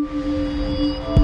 Música